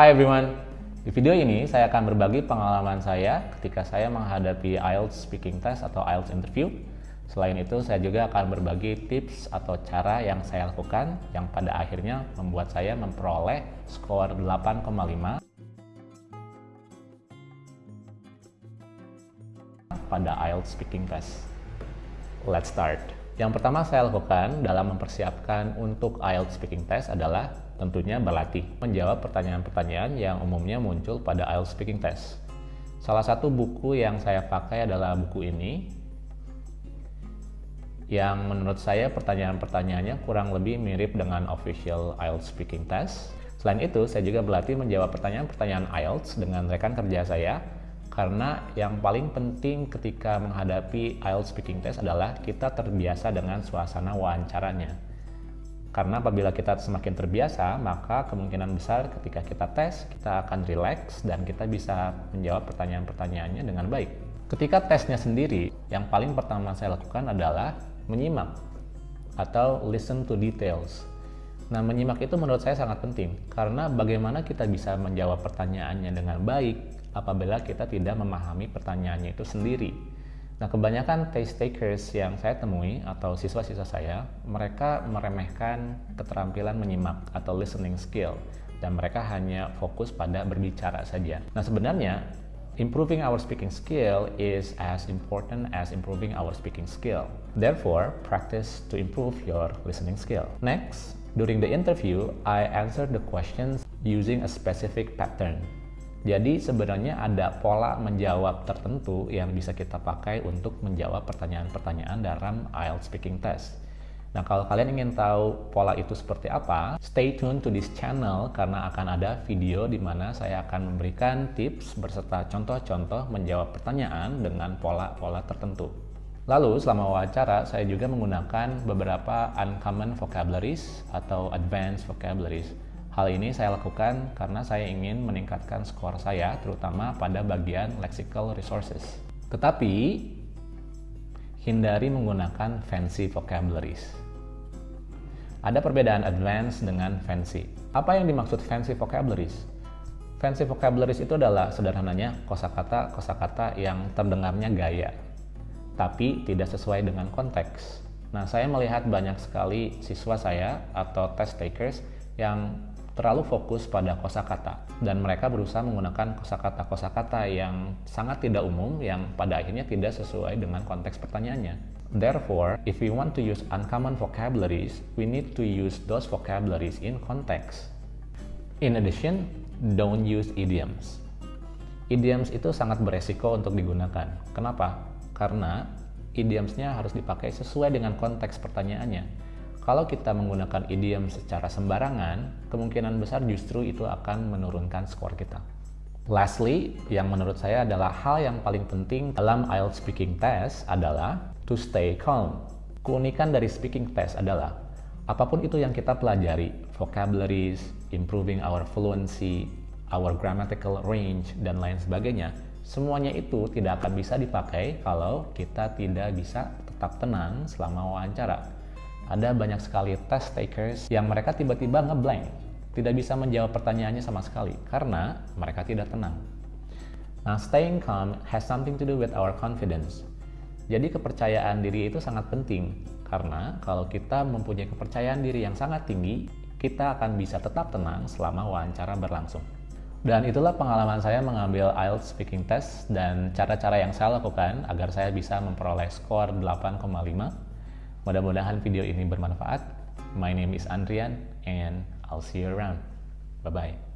Hi everyone, di video ini saya akan berbagi pengalaman saya ketika saya menghadapi IELTS speaking test atau IELTS interview. Selain itu, saya juga akan berbagi tips atau cara yang saya lakukan yang pada akhirnya membuat saya memperoleh skor 8,5 pada IELTS speaking test. Let's start. Yang pertama saya lakukan dalam mempersiapkan untuk IELTS speaking test adalah tentunya berlatih menjawab pertanyaan-pertanyaan yang umumnya muncul pada IELTS speaking test. Salah satu buku yang saya pakai adalah buku ini yang menurut saya pertanyaan-pertanyaannya kurang lebih mirip dengan official IELTS speaking test. Selain itu, saya juga berlatih menjawab pertanyaan-pertanyaan IELTS dengan rekan kerja saya karena yang paling penting ketika menghadapi IELTS speaking test adalah kita terbiasa dengan suasana wawancaranya karena apabila kita semakin terbiasa, maka kemungkinan besar ketika kita tes, kita akan relax dan kita bisa menjawab pertanyaan-pertanyaannya dengan baik. Ketika tesnya sendiri, yang paling pertama saya lakukan adalah menyimak atau listen to details. Nah, menyimak itu menurut saya sangat penting karena bagaimana kita bisa menjawab pertanyaannya dengan baik apabila kita tidak memahami pertanyaannya itu sendiri. Nah, kebanyakan test takers yang saya temui atau siswa-siswa saya, mereka meremehkan keterampilan menyimak atau listening skill dan mereka hanya fokus pada berbicara saja. Nah, sebenarnya improving our speaking skill is as important as improving our speaking skill. Therefore, practice to improve your listening skill. Next, during the interview, I answered the questions using a specific pattern. Jadi sebenarnya ada pola menjawab tertentu yang bisa kita pakai untuk menjawab pertanyaan-pertanyaan dalam IELTS speaking test. Nah, kalau kalian ingin tahu pola itu seperti apa, stay tune to this channel karena akan ada video di mana saya akan memberikan tips berserta contoh-contoh menjawab pertanyaan dengan pola-pola tertentu. Lalu, selama wawancara, saya juga menggunakan beberapa uncommon vocabularies atau advanced vocabularies Hal ini saya lakukan karena saya ingin meningkatkan skor saya, terutama pada bagian lexical resources. Tetapi, hindari menggunakan fancy vocabularies. Ada perbedaan advance dengan fancy. Apa yang dimaksud fancy vocabularies? Fancy vocabularies itu adalah sederhananya kosakata-kosakata yang terdengarnya gaya, tapi tidak sesuai dengan konteks. Nah, saya melihat banyak sekali siswa saya atau test takers yang terlalu fokus pada kosakata dan mereka berusaha menggunakan kosakata-kosakata yang sangat tidak umum yang pada akhirnya tidak sesuai dengan konteks pertanyaannya. Therefore, if we want to use uncommon vocabularies, we need to use those vocabularies in context. In addition, don't use idioms. Idioms itu sangat beresiko untuk digunakan. Kenapa? Karena idiomsnya harus dipakai sesuai dengan konteks pertanyaannya kalau kita menggunakan idiom secara sembarangan, kemungkinan besar justru itu akan menurunkan skor kita. Lastly, yang menurut saya adalah hal yang paling penting dalam IELTS speaking test adalah to stay calm. Keunikan dari speaking test adalah apa pun itu yang kita pelajari, vocabularies, improving our fluency, our grammatical range, dan lain sebagainya, semuanya itu tidak akan bisa dipakai kalau kita tidak bisa tetap tenang selama wawancara ada banyak sekali test takers yang mereka tiba-tiba ngeblank, tidak bisa menjawab pertanyaannya sama sekali karena mereka tidak tenang. Nah, staying calm has something to do with our confidence. Jadi kepercayaan diri itu sangat penting karena kalau kita mempunyai kepercayaan diri yang sangat tinggi, kita akan bisa tetap tenang selama wawancara berlangsung. Dan itulah pengalaman saya mengambil IELTS speaking test dan cara-cara yang saya lakukan agar saya bisa memperoleh skor 8,5 Mudah-mudahan video ini bermanfaat. My name is Andrian and I'll see you around. Bye-bye.